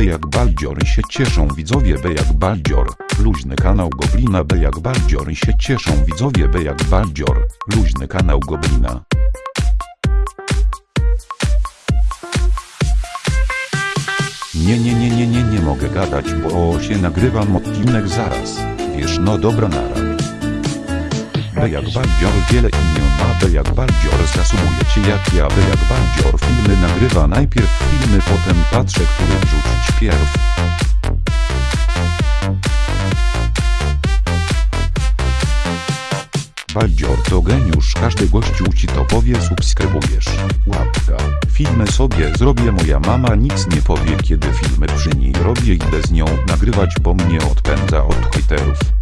B jak Baldzior się cieszą widzowie B jak Baldzior. Luźny kanał Goblina B jak Baldzior się cieszą widzowie B jak Baldzior. Luźny kanał Goblina. Nie, nie, nie, nie, nie, nie mogę gadać, bo się nagrywam odcinek zaraz. Wiesz, no dobra nara. B jak Baldzior wiele imion ma B jak Baldzior zasumujecie jak ja B jak Baldzior filmy nagrywa najpierw filmy potem patrzę który wrzucić pierw. Baldzior to geniusz każdy gościu ci to powie subskrybujesz. Łapka. Filmy sobie zrobię moja mama nic nie powie kiedy filmy przy niej robię idę z nią nagrywać bo mnie odpędza od hejterów.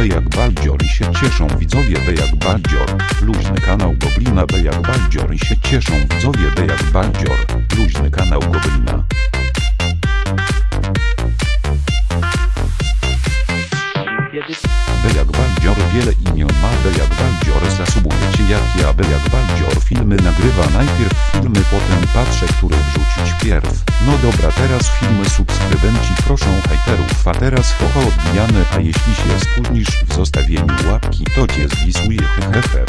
B jak Baldzior się cieszą widzowie B jak Baldzior. Luźny kanał Goblina B jak Baldzior się cieszą widzowie B jak Baldzior. Luźny kanał Goblina. Wiele imion ma B jak Baldzior zasubujecie jak ja B jak Baldzior filmy nagrywa najpierw filmy potem patrzę który wrzucić pierw. No dobra teraz filmy subskrybenci proszą hejterów a teraz hoho odbijane a jeśli się spóźnisz w zostawieniu łapki to cię zwisuje hehehe